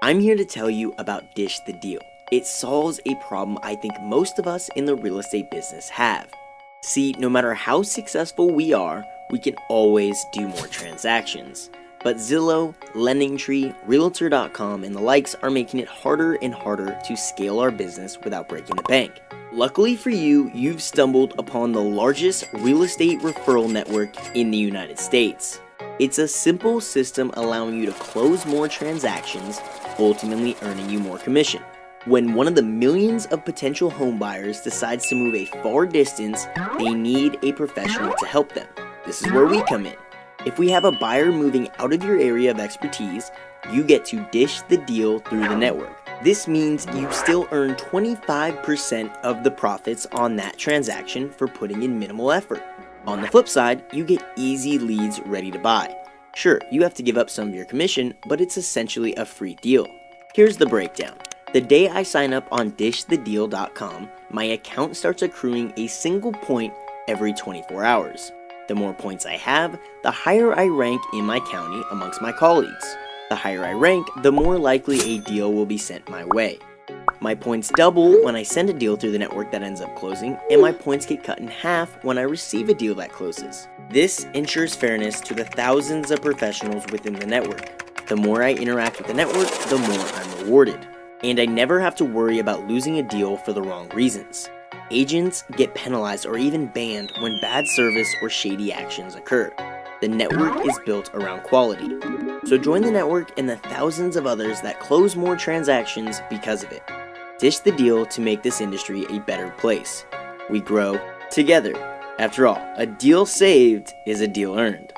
I'm here to tell you about Dish the Deal. It solves a problem I think most of us in the real estate business have. See, no matter how successful we are, we can always do more transactions. But Zillow, LendingTree, Realtor.com, and the likes are making it harder and harder to scale our business without breaking the bank. Luckily for you, you've stumbled upon the largest real estate referral network in the United States. It's a simple system allowing you to close more transactions, ultimately earning you more commission. When one of the millions of potential homebuyers decides to move a far distance, they need a professional to help them. This is where we come in. If we have a buyer moving out of your area of expertise, you get to dish the deal through the network. This means you still earn 25% of the profits on that transaction for putting in minimal effort. On the flip side, you get easy leads ready to buy. Sure, you have to give up some of your commission, but it's essentially a free deal. Here's the breakdown. The day I sign up on dishthedeal.com, my account starts accruing a single point every 24 hours. The more points I have, the higher I rank in my county amongst my colleagues. The higher I rank, the more likely a deal will be sent my way. My points double when I send a deal through the network that ends up closing, and my points get cut in half when I receive a deal that closes. This ensures fairness to the thousands of professionals within the network. The more I interact with the network, the more I'm rewarded. And I never have to worry about losing a deal for the wrong reasons. Agents get penalized or even banned when bad service or shady actions occur. The network is built around quality. So join the network and the thousands of others that close more transactions because of it. Dish the deal to make this industry a better place. We grow together. After all, a deal saved is a deal earned.